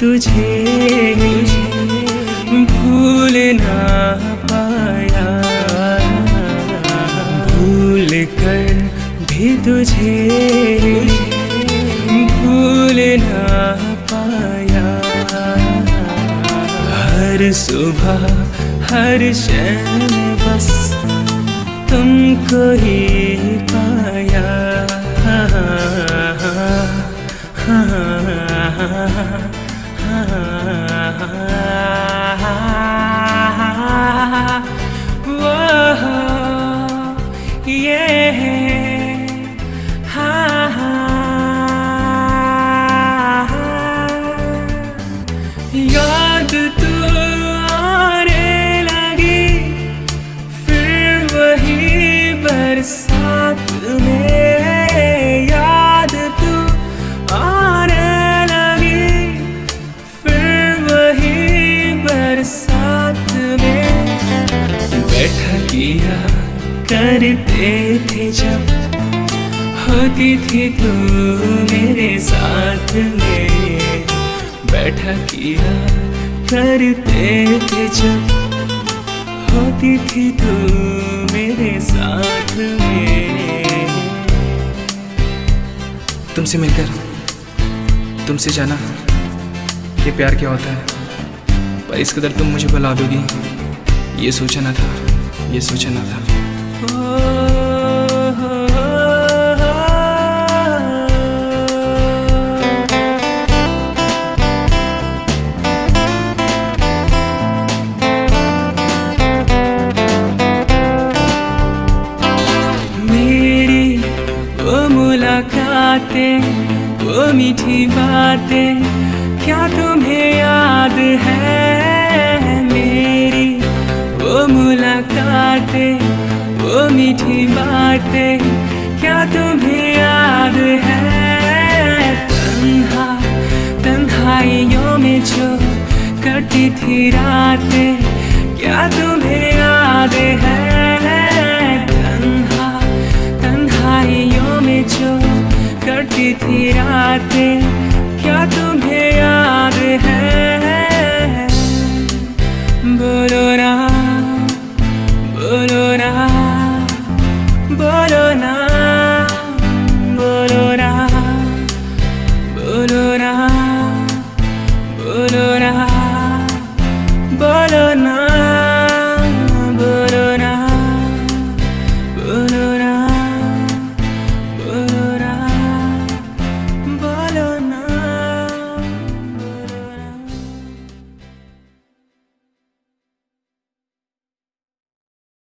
तुझे भूल ना पाया। भूल कर भी तुझे भूल ना पाया। हर सुबह, हर शन बस तुमको ही याद तू लगी फिर वही बरसात में। किया करते थे जब होती थी तू मेरे साथ में। बैठा किया करते थे जब होती थी तू मेरे साथ में। तुमसे मिलकर, तुमसे जाना, ये प्यार क्या होता है? पर इस कदर तुम मुझे बुला दोगी, ये सोचा ना था। ये सोचा ना था मुलाकातें वो मीठी बातें क्या तुम्हें याद है? मुलाकातें वो मीठी बातें, क्या तुम्हें याद है? तन्हा, तन्हाइयों में जो कटी थी रातें, क्या तुम्हें याद है? तन्हा, तन्हाइयों में जो कटी थी रातें banana